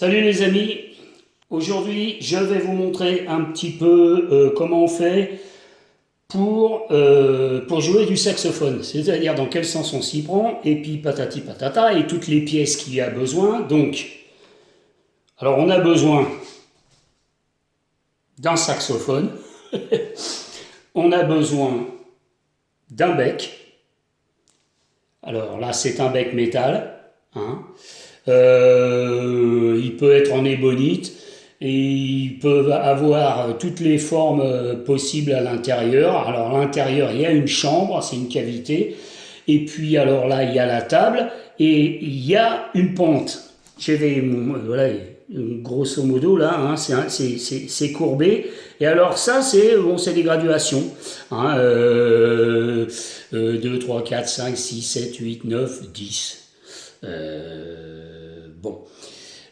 Salut les amis, aujourd'hui je vais vous montrer un petit peu euh, comment on fait pour, euh, pour jouer du saxophone, c'est-à-dire dans quel sens on s'y prend, et puis patati patata, et toutes les pièces qu'il y a besoin. Donc, alors on a besoin d'un saxophone, on a besoin d'un bec, alors là c'est un bec métal, hein. Euh, il peut être en ébonite et il peut avoir toutes les formes possibles à l'intérieur. Alors à l'intérieur, il y a une chambre, c'est une cavité. Et puis alors là, il y a la table et il y a une pente. Voilà, grosso modo là, hein, c'est courbé. Et alors ça, c'est des graduations. Hein, 2, 3, 4, 5, 6, 7, 8, 9, 10. Euh, bon.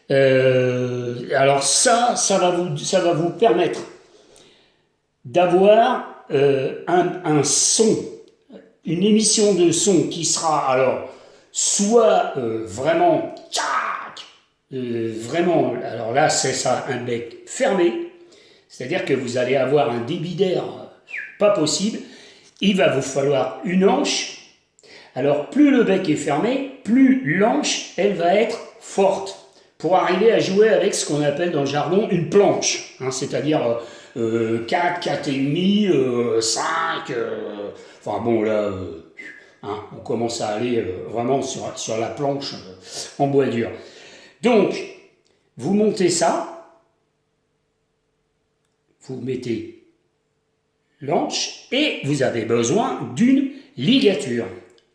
Euh, alors ça, ça va vous, permettre d'avoir euh, un, son, une émission de son qui sera alors soit vraiment vraiment, alors là c'est ça, un bec fermé, c'est-à-dire que vous allez avoir un débit d'air pas possible, il va vous falloir une hanche alors plus le bec est fermé, plus l'anche, elle va être forte pour arriver à jouer avec ce qu'on appelle dans le jargon une planche, hein, c'est-à-dire euh, 4, 4,5, 5, enfin bon là, euh, hein, on commence à aller euh, vraiment sur, sur la planche euh, en bois dur. Donc, vous montez ça, vous mettez l'anche et vous avez besoin d'une ligature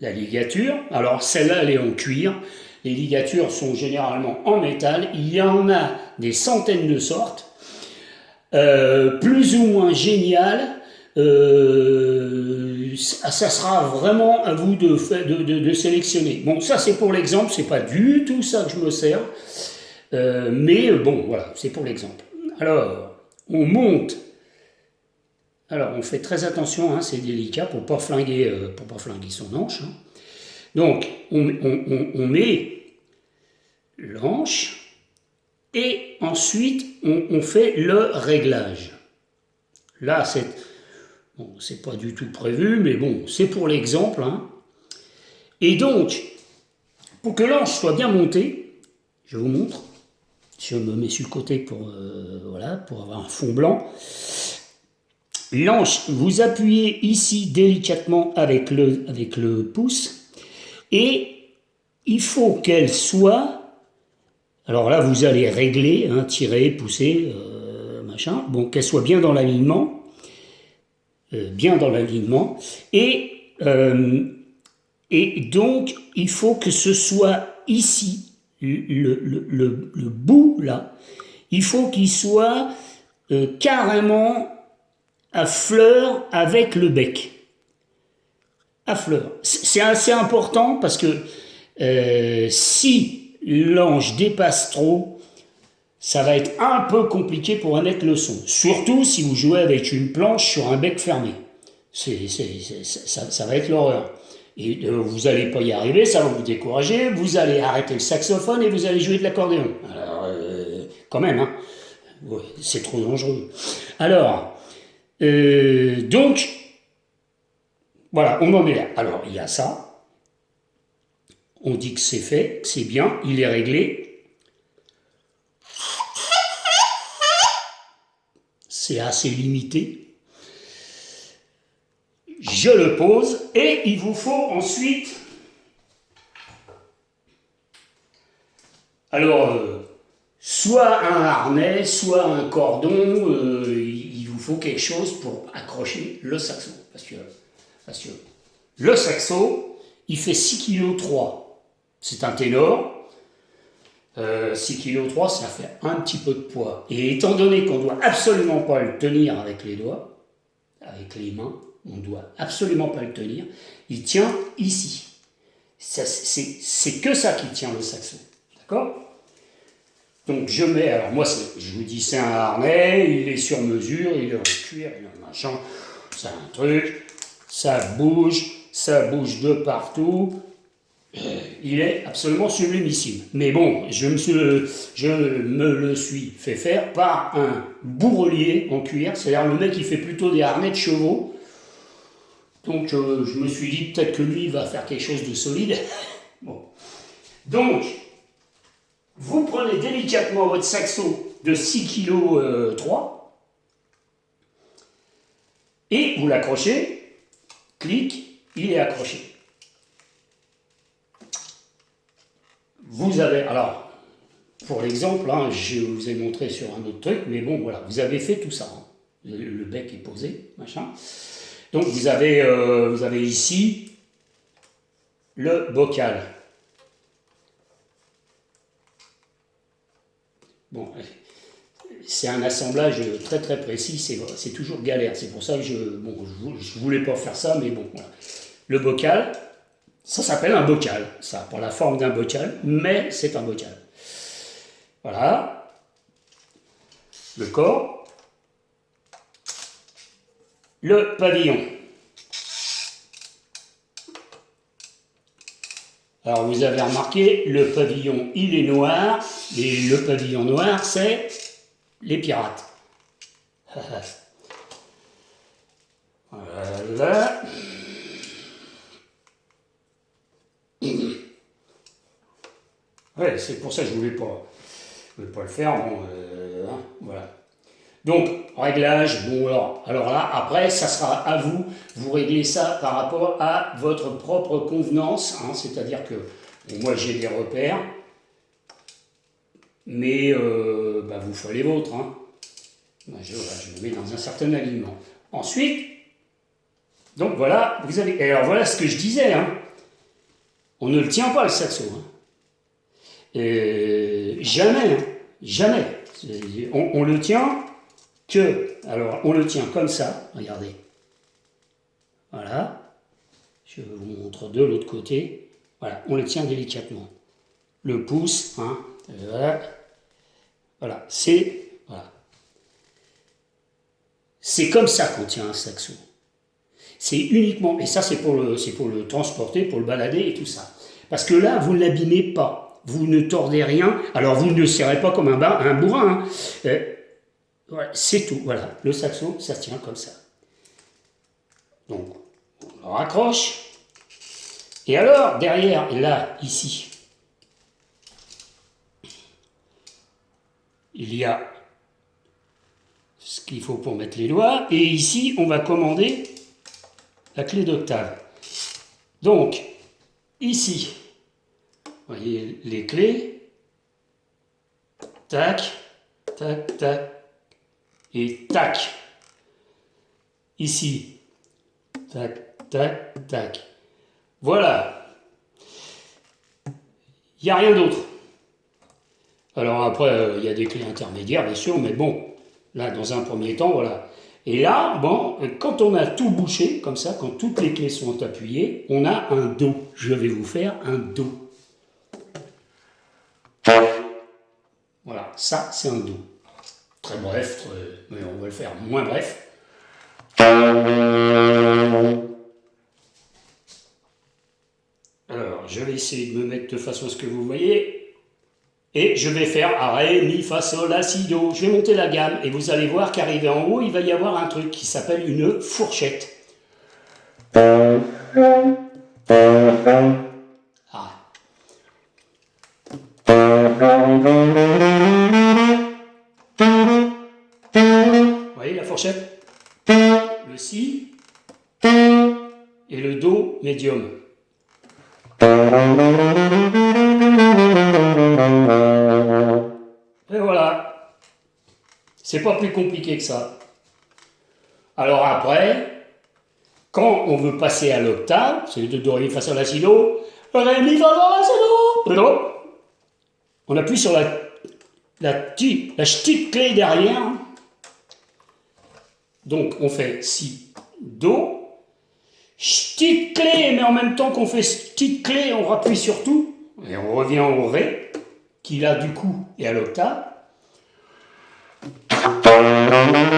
la ligature. Alors celle-là, elle est en cuir. Les ligatures sont généralement en métal. Il y en a des centaines de sortes. Euh, plus ou moins géniales. Euh, ça sera vraiment à vous de, sélectionner. Bon, ça c'est pour l'exemple, c'est pas du tout ça que je me sers. Euh, mais bon, voilà, c'est pour l'exemple. Alors, on monte alors, on fait très attention, hein, c'est délicat pour ne pas, flinguer, pas flinguer son hanche. Hein. Donc, on, met l'anche et ensuite on, fait le réglage. Là, c'est bon, pas du tout prévu, mais bon, c'est pour l'exemple. Hein. Et donc, pour que l'anche soit bien montée, je vous montre, je me mets sur le côté pour, euh, voilà, pour avoir un fond blanc, L'anche, vous appuyez ici délicatement avec le, avec le pouce et il faut qu'elle soit, alors là vous allez régler, hein, tirer, pousser, euh, machin, bon qu'elle soit bien dans l'alignement, euh, bien dans l'alignement, et, euh, et donc il faut que ce soit ici, le, le, le bout là, il faut qu'il soit carrément à fleur avec le bec. À fleur. C'est assez important parce que euh, si l'ange dépasse trop, ça va être un peu compliqué pour émettre le son. Surtout si vous jouez avec une planche sur un bec fermé. c'est ça, va être l'horreur. Et euh, vous n'allez pas y arriver, ça va vous décourager, vous allez arrêter le saxophone et vous allez jouer de l'accordéon. Alors, euh, quand même, hein. c'est trop dangereux. Alors, donc, voilà, on en est là. Alors, il y a ça. On dit que c'est fait, c'est bien, il est réglé. C'est assez limité. Je le pose et il vous faut ensuite... Alors, euh, soit un harnais, soit un cordon, euh, faut quelque chose pour accrocher le saxo. Parce que, parce que le saxo, il fait 6 kg 3. C'est un ténor. 6 kg 3, ça fait un petit peu de poids. Et étant donné qu'on doit absolument pas le tenir avec les doigts, avec les mains, on doit absolument pas le tenir, il tient ici. C'est que ça qui tient le saxo. D'accord? Donc je mets, alors moi je vous dis c'est un harnais, il est sur mesure, il est en cuir, il est en machin, c'est un truc, ça bouge, ça bouge de partout, il est absolument sublimissime. Mais bon, je me, suis, le suis fait faire par un bourrelier en cuir, c'est-à-dire le mec qui fait plutôt des harnais de chevaux. Donc euh, je me suis dit peut-être que lui va faire quelque chose de solide. bon. Donc, vous prenez délicatement votre saxo de 6 kg 3 et vous l'accrochez, clic, il est accroché. Vous avez, alors, pour l'exemple, hein, je vous ai montré sur un autre truc, mais bon, voilà, vous avez fait tout ça. Hein. Le, bec est posé, machin. Donc vous avez, euh, vous avez ici le bocal. Bon, c'est un assemblage très très précis, c'est toujours galère. C'est pour ça que je je, voulais pas faire ça, mais bon, voilà. Le bocal, ça s'appelle un bocal. Ça pas la forme d'un bocal, mais c'est un bocal. Voilà. Le corps. Le pavillon. Alors vous avez remarqué, le pavillon il est noir, et le pavillon noir c'est les pirates. voilà. Ouais, c'est pour ça que je voulais pas, voulais pas le faire. Bon, euh, hein, voilà. Donc, réglage, bon alors, alors là, après, ça sera à vous, vous réglez ça par rapport à votre propre convenance, hein, c'est-à-dire que moi j'ai des repères, mais euh, bah, vous faites les vôtres. Hein. Je, je, me mets dans un certain alignement. Ensuite, donc voilà, vous avez, alors voilà ce que je disais, hein. on ne le tient pas le saxo. Hein. Jamais, hein, jamais. On, le tient que, alors on le tient comme ça, regardez. Voilà. Je vous montre de l'autre côté. Voilà, on le tient délicatement. Le pouce, hein, voilà. Voilà, c'est voilà. Comme ça qu'on tient un saxo. C'est uniquement, et ça c'est pour, le, pour le transporter, pour le balader et tout ça. Parce que là, vous ne l'abîmez pas vous ne tordez rien, alors vous ne serrez pas comme un, un bourrin. Hein. Euh, c'est tout, voilà. Le saxo, ça tient comme ça. Donc, on le raccroche. Et alors, derrière, là, ici, il y a ce qu'il faut pour mettre les doigts. Et ici, on va commander la clé d'octave. Donc, ici, voyez les clés. Tac, tac, tac. Et tac. Ici. Tac, tac, tac. Voilà. Il n'y a rien d'autre. Alors après, euh, il y a des clés intermédiaires, bien sûr, mais bon, là, dans un premier temps, voilà. Et là, bon, quand on a tout bouché, comme ça, quand toutes les clés sont appuyées, on a un Do. Je vais vous faire un Do. Voilà, ça c'est un Do. Très bref, mais on va le faire moins bref. Alors, je vais essayer de me mettre de façon à ce que vous voyez. Et je vais faire Ré, Mi, Fa, Sol, La, Si, Do. Je vais monter la gamme et vous allez voir qu'arrivé en haut, il va y avoir un truc qui s'appelle une fourchette. Vous voyez la fourchette? Le Si et le Do médium. C'est pas plus compliqué que ça. Alors après, quand on veut passer à l'octave, c'est de Do, Ré, Fa, Sol, La, Si, Do, Ré, Mi, Fa, Sol, La, Si, Do, on appuie sur la, la, petite clé derrière. Donc on fait Si, Do. Petite clé, mais en même temps qu'on fait petite clé, on rappuie sur tout. Et on revient au Ré, qui là du coup est à l'octave. Thank.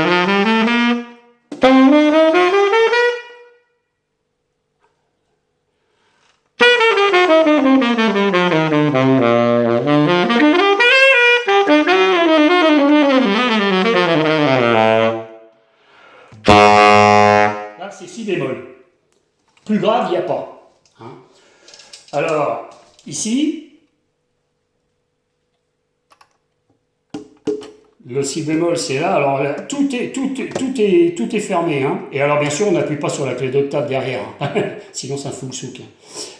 Bémol c'est là, alors tout, est, tout, tout, est, tout est fermé. Hein. Et alors bien sûr, on n'appuie pas sur la clé d'octave derrière, hein. sinon ça fout le souk.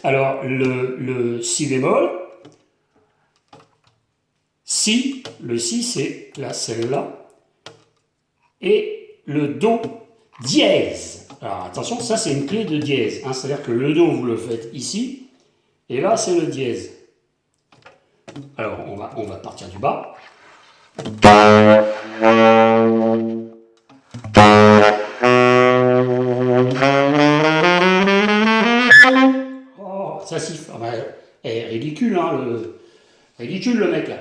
Alors le, le si bémol, si, le si c'est là, celle-là, et le do dièse. Alors attention, ça c'est une clé de dièse, hein. c'est-à-dire que le do vous le faites ici, et là c'est le dièse. Alors on va, on va partir du bas. Le... ridicule le mec là.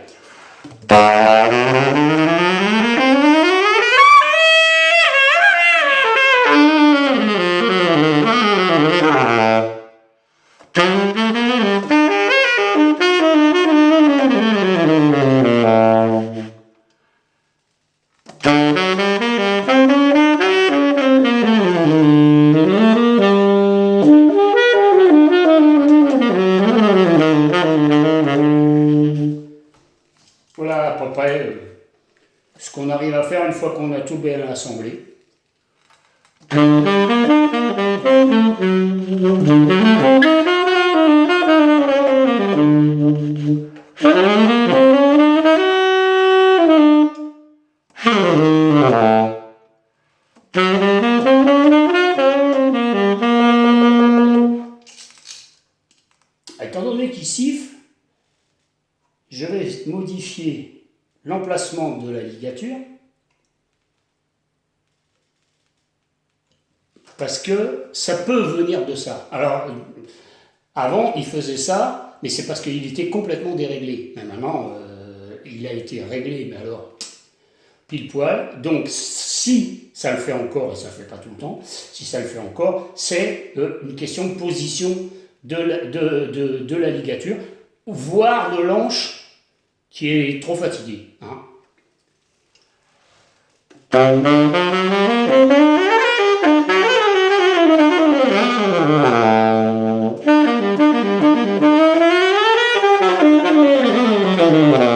Assemblé. Étant donné qu'il siffle, je vais modifier l'emplacement de la ligature Parce que ça peut venir de ça. Alors, avant, il faisait ça, mais c'est parce qu'il était complètement déréglé. Mais maintenant, euh, il a été réglé, mais alors, pile poil. Donc, si ça le fait encore, et ça ne fait pas tout le temps, si ça le fait encore, c'est euh, une question de position de la, de, la ligature, voire de l'anche qui est trop fatigué. Hein. Oh, my God.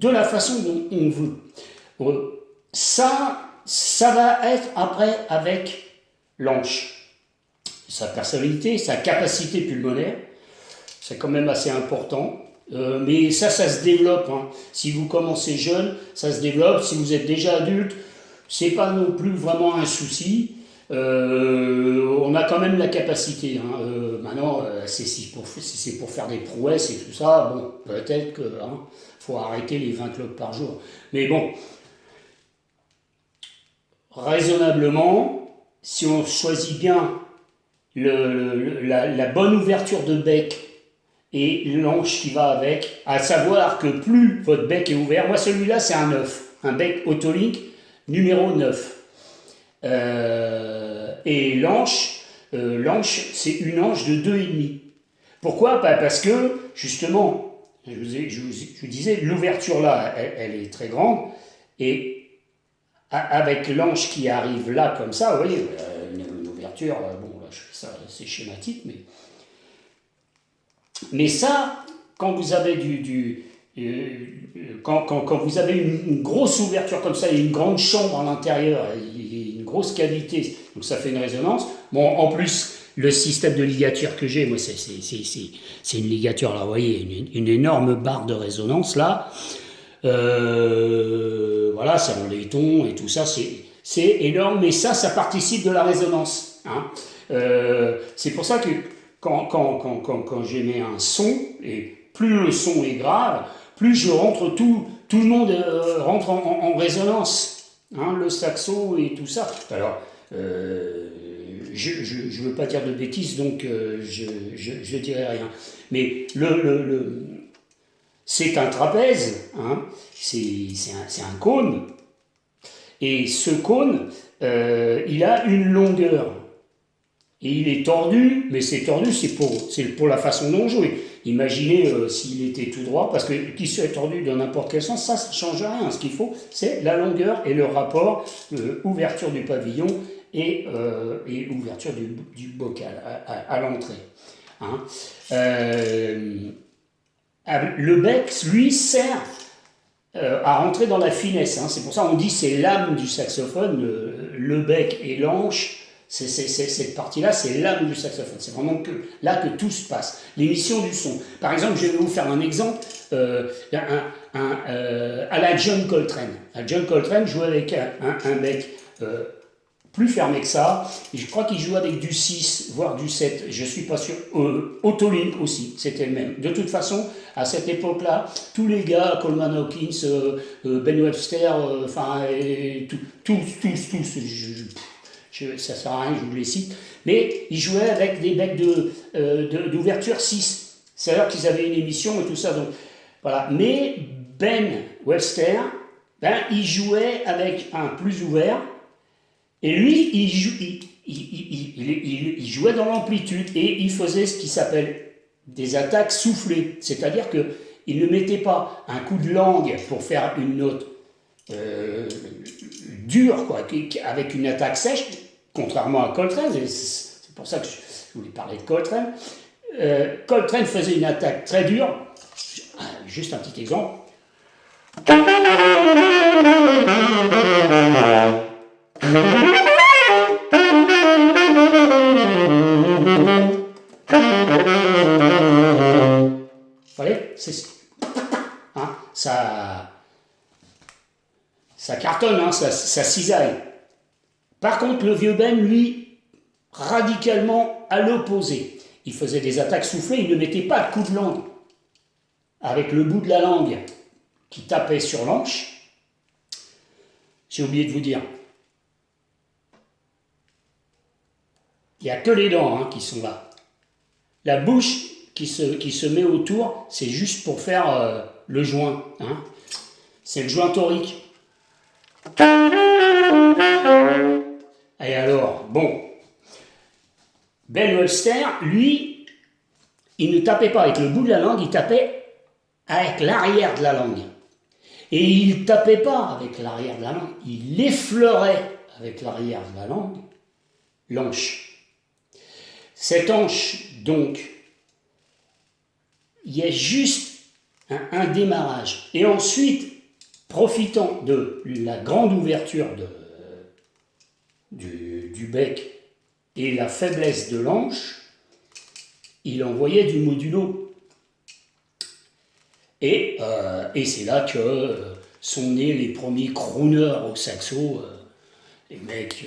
De la façon dont on veut. Euh, ça, ça va être après avec l'anche. Sa personnalité, sa capacité pulmonaire, c'est quand même assez important. Euh, mais ça, ça se développe. Hein. Si vous commencez jeune, ça se développe. Si vous êtes déjà adulte, c'est pas non plus vraiment un souci. Euh, on a quand même la capacité. Hein. Maintenant, c'est si pour, pour faire des prouesses et tout ça, bon, peut-être qu'il hein, faut arrêter les 20 clubs par jour. Mais bon, raisonnablement, si on choisit bien le, la, bonne ouverture de bec et l'anche qui va avec, à savoir que plus votre bec est ouvert, moi celui-là c'est un 9, un bec Autolink numéro 9. Euh, et l'anche, euh, l'anche, c'est une anche de 2,5. Pourquoi? Parce que, justement, je vous, disais, l'ouverture là, elle, est très grande, et avec l'anche qui arrive là, comme ça, vous voyez, euh, une, ouverture, bon, là, je fais ça, c'est schématique, mais... Mais ça, quand vous avez du... quand, quand, vous avez une, grosse ouverture comme ça, et une grande chambre à l'intérieur, grosse cavité, donc ça fait une résonance. Bon, en plus, le système de ligature que j'ai, moi, c'est une ligature, là, vous voyez, une, énorme barre de résonance, là. Euh, voilà, c'est en laiton et tout ça, c'est énorme, mais ça, ça participe de la résonance. Hein. Euh, c'est pour ça que quand, quand, quand, quand, quand j'émets un son, et plus le son est grave, plus je rentre, tout, tout le monde euh, rentre en, résonance. Hein, le saxo et tout ça. Alors, je ne veux pas dire de bêtises, donc je ne dirai rien. Mais c'est un trapèze, hein, c'est un, cône, et ce cône, il a une longueur. Et il est tordu, mais c'est tordu, c'est pour, pour la façon dont on joue. Imaginez euh, s'il était tout droit, parce que qu'il soit tordu dans n'importe quel sens, ça ne change rien. Ce qu'il faut, c'est la longueur et le rapport, euh, ouverture du pavillon et, euh, et ouverture du, bocal à, l'entrée. Hein. le bec, lui, sert à rentrer dans la finesse. Hein. C'est pour ça qu'on dit c'est l'âme du saxophone, le bec et l'anche cette partie-là, c'est l'âme du saxophone. C'est vraiment que, là que tout se passe. L'émission du son. Par exemple, je vais vous faire un exemple euh, euh, à la John Coltrane. John Coltrane jouait avec un, mec euh, plus fermé que ça. je crois qu'il jouait avec du 6, voire du 7. Je suis pas sûr. Autolink aussi, c'était le même. De toute façon, à cette époque-là, tous les gars, Coleman Hawkins, Ben Webster, enfin, tous, tous, tous, tous ça ça sert à rien, je vous les cite, mais ils jouaient avec des becs d'ouverture de, 6. C'est-à-dire qu'ils avaient une émission et tout ça. Donc, voilà. Mais Ben Webster, ben, il jouait avec un plus ouvert, et lui, il, jouait dans l'amplitude, et il faisait ce qui s'appelle des attaques soufflées. C'est-à-dire qu'il ne mettait pas un coup de langue pour faire une note euh, dure, quoi, avec une attaque sèche, contrairement à Coltrane, c'est pour ça que je voulais parler de Coltrane. Euh, Coltrane faisait une attaque très dure, juste un petit exemple. Vous voyez hein, ça, ça cartonne, hein, ça, ça cisaille. Par contre, le vieux Ben, lui, radicalement à l'opposé. Il faisait des attaques soufflées, il ne mettait pas de coup de langue. Avec le bout de la langue qui tapait sur l'anche, j'ai oublié de vous dire, il n'y a que les dents hein, qui sont là. La bouche qui se, met autour, c'est juste pour faire euh, le joint. Hein. C'est le joint torique. Et alors, bon, Ben Webster, lui, il ne tapait pas avec le bout de la langue, il tapait avec l'arrière de la langue. Et il ne tapait pas avec l'arrière de la langue, il effleurait avec l'arrière de la langue l'anche. Cette anche, donc, il y a juste un, démarrage. Et ensuite, profitant de la grande ouverture du, bec et la faiblesse de l'anche, il envoyait du modulo. Et, euh, c'est là que euh, sont nés les premiers crooners au saxo, euh, les mecs...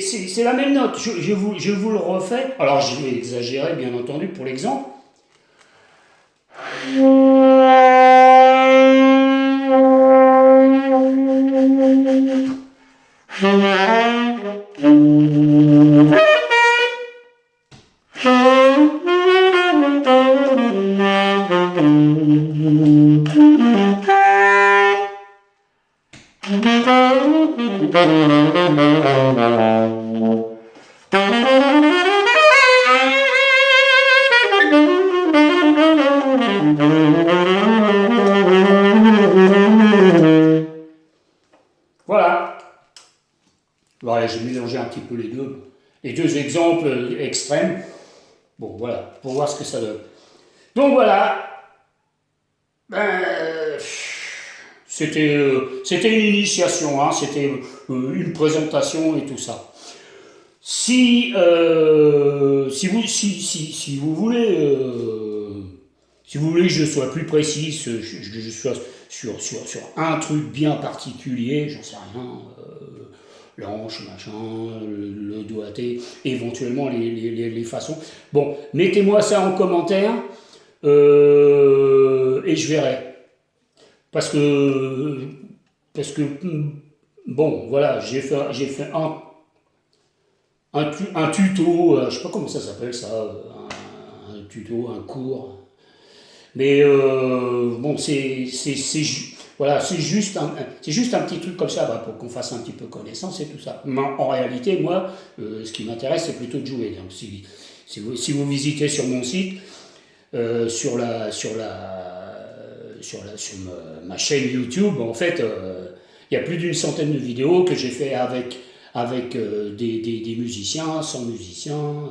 c'est la même note. Je, vous, le refais. Alors, je vais exagérer, bien entendu, pour l'exemple. c'était c'était une initiation, hein, c'était euh, une présentation et tout ça. Si, euh, si, vous, si, si, si vous voulez... Euh, si vous voulez que je sois plus précis, que je, sois sur, sur, sur, un truc bien particulier, j'en sais rien, euh, l'anche, machin, le, doigté, éventuellement les, façons. Bon, mettez-moi ça en commentaire euh, et je verrai. Parce que, parce que bon, voilà, j'ai fait, un, tuto, euh, je sais pas comment ça s'appelle ça, un, un tuto, un cours mais euh, bon, c'est voilà, juste, un, juste un petit truc comme ça bah, pour qu'on fasse un petit peu connaissance et tout ça. Mais en réalité, moi, euh, ce qui m'intéresse, c'est plutôt de jouer. Donc, si, vous, si vous visitez sur mon site, euh, sur, la, sur, la, sur, ma, chaîne YouTube, en fait, il y a plus d'une centaine de vidéos que j'ai fait avec, avec des, des, musiciens, sans musiciens,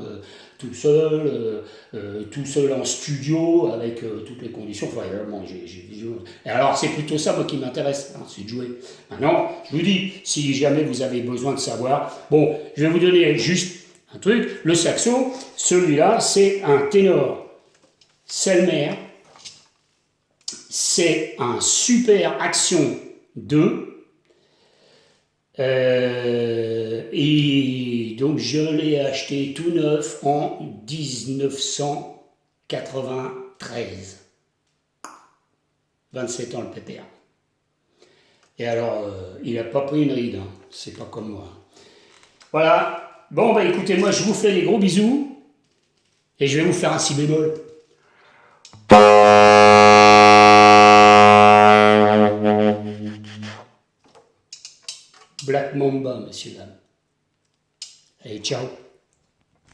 tout seul, euh, euh, tout seul en studio, avec euh, toutes les conditions. Enfin, vraiment, j'ai, Et alors, c'est plutôt ça, moi, qui m'intéresse, hein, c'est de jouer. Maintenant, je vous dis, si jamais vous avez besoin de savoir, bon, je vais vous donner juste un truc. Le saxo, celui-là, c'est un ténor Selmer. C'est un super Action 2. et donc je l'ai acheté tout neuf en 1993. 27 ans le PPA. Et alors, euh, il n'a pas pris une ride, hein. c'est pas comme moi. Voilà, bon bah écoutez, moi je vous fais des gros bisous, et je vais vous faire un si bémol. Black Mamba, messieurs, dames. Hey, ciao.